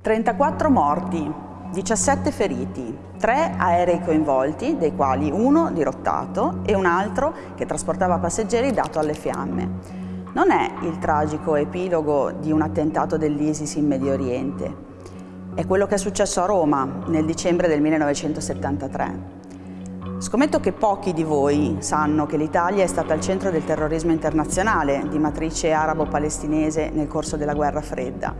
34 morti, 17 feriti, 3 aerei coinvolti, dei quali uno dirottato e un altro che trasportava passeggeri dato alle fiamme. Non è il tragico epilogo di un attentato dell'ISIS in Medio Oriente, è quello che è successo a Roma nel dicembre del 1973. Scommetto che pochi di voi sanno che l'Italia è stata al centro del terrorismo internazionale di matrice arabo-palestinese nel corso della guerra fredda,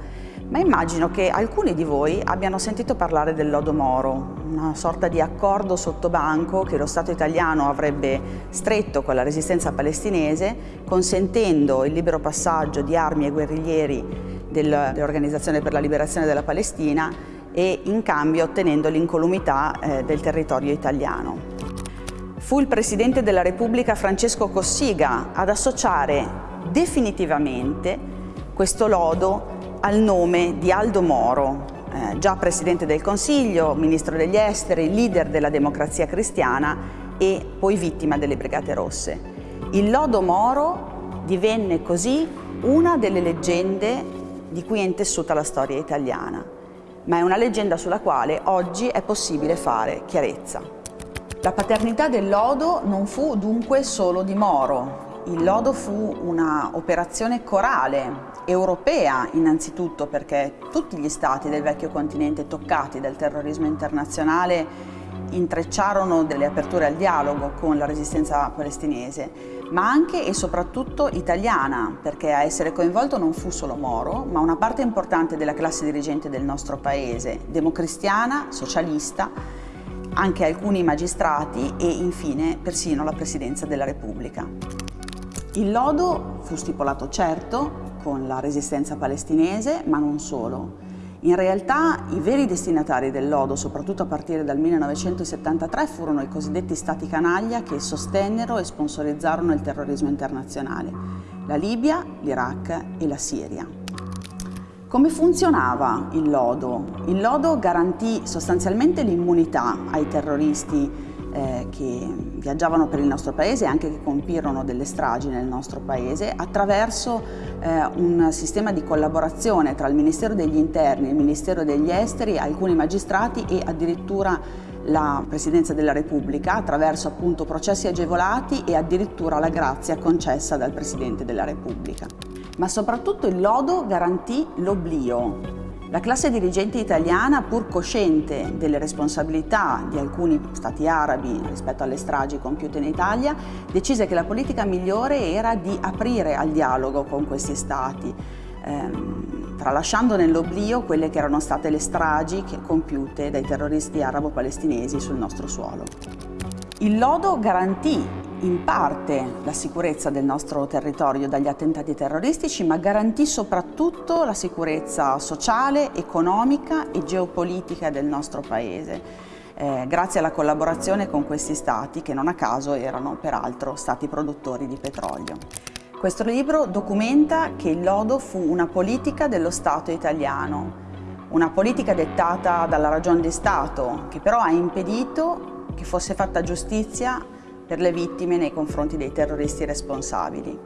ma immagino che alcuni di voi abbiano sentito parlare del Lodo Moro, una sorta di accordo sottobanco che lo Stato italiano avrebbe stretto con la resistenza palestinese, consentendo il libero passaggio di armi e guerriglieri dell'Organizzazione per la Liberazione della Palestina e in cambio ottenendo l'incolumità eh, del territorio italiano. Fu il Presidente della Repubblica Francesco Cossiga ad associare definitivamente questo lodo al nome di Aldo Moro, eh, già Presidente del Consiglio, Ministro degli Esteri, leader della democrazia cristiana e poi vittima delle Brigate Rosse. Il lodo Moro divenne così una delle leggende di cui è intessuta la storia italiana, ma è una leggenda sulla quale oggi è possibile fare chiarezza. La paternità del lodo non fu dunque solo di Moro. Il lodo fu un'operazione corale, europea innanzitutto perché tutti gli stati del vecchio continente toccati dal terrorismo internazionale intrecciarono delle aperture al dialogo con la resistenza palestinese, ma anche e soprattutto italiana, perché a essere coinvolto non fu solo Moro, ma una parte importante della classe dirigente del nostro paese, democristiana, socialista, anche alcuni magistrati e infine persino la Presidenza della Repubblica. Il lodo fu stipulato certo con la resistenza palestinese, ma non solo. In realtà i veri destinatari del lodo, soprattutto a partire dal 1973, furono i cosiddetti stati canaglia che sostennero e sponsorizzarono il terrorismo internazionale, la Libia, l'Iraq e la Siria. Come funzionava il lodo? Il lodo garantì sostanzialmente l'immunità ai terroristi eh, che viaggiavano per il nostro paese e anche che compirono delle stragi nel nostro paese attraverso eh, un sistema di collaborazione tra il Ministero degli Interni, il Ministero degli Esteri, alcuni magistrati e addirittura la Presidenza della Repubblica attraverso appunto processi agevolati e addirittura la grazia concessa dal Presidente della Repubblica ma soprattutto il lodo garantì l'oblio. La classe dirigente italiana, pur cosciente delle responsabilità di alcuni stati arabi rispetto alle stragi compiute in Italia, decise che la politica migliore era di aprire al dialogo con questi stati, ehm, tralasciando nell'oblio quelle che erano state le stragi compiute dai terroristi arabo-palestinesi sul nostro suolo. Il lodo garantì in parte la sicurezza del nostro territorio dagli attentati terroristici, ma garantì soprattutto la sicurezza sociale, economica e geopolitica del nostro Paese. Eh, grazie alla collaborazione con questi stati che non a caso erano peraltro stati produttori di petrolio. Questo libro documenta che il lodo fu una politica dello Stato italiano, una politica dettata dalla ragione di Stato che però ha impedito che fosse fatta giustizia per le vittime nei confronti dei terroristi responsabili.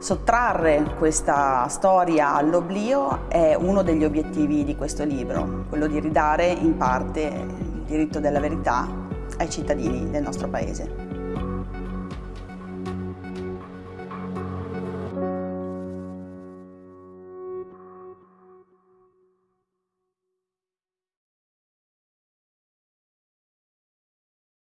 Sottrarre questa storia all'oblio è uno degli obiettivi di questo libro, quello di ridare in parte il diritto della verità ai cittadini del nostro Paese.